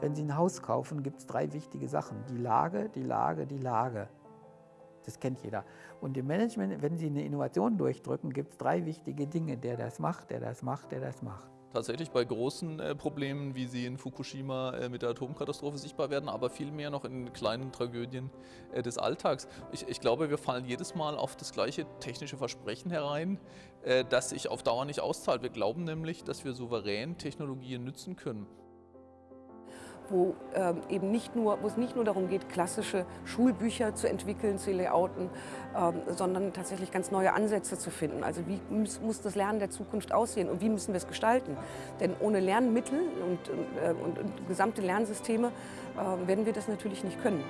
Wenn Sie ein Haus kaufen, gibt es drei wichtige Sachen. Die Lage, die Lage, die Lage. Das kennt jeder. Und im Management, wenn Sie eine Innovation durchdrücken, gibt es drei wichtige Dinge. Der das macht, der das macht, der das macht. Tatsächlich bei großen äh, Problemen, wie sie in Fukushima äh, mit der Atomkatastrophe sichtbar werden, aber vielmehr noch in kleinen Tragödien äh, des Alltags. Ich, ich, glaube, wir fallen jedes Mal auf das gleiche technische Versprechen herein, äh, das sich auf Dauer nicht auszahlt. Wir glauben nämlich, dass wir souverän Technologien nützen können wo, ähm, eben nicht nur, wo es nicht nur darum geht, klassische Schulbücher zu entwickeln, zu layouten, ähm, sondern tatsächlich ganz neue Ansätze zu finden. Also wie muss, muss, das Lernen der Zukunft aussehen und wie müssen wir es gestalten? Denn ohne Lernmittel und, äh, und, und gesamte Lernsysteme äh, werden wir das natürlich nicht können.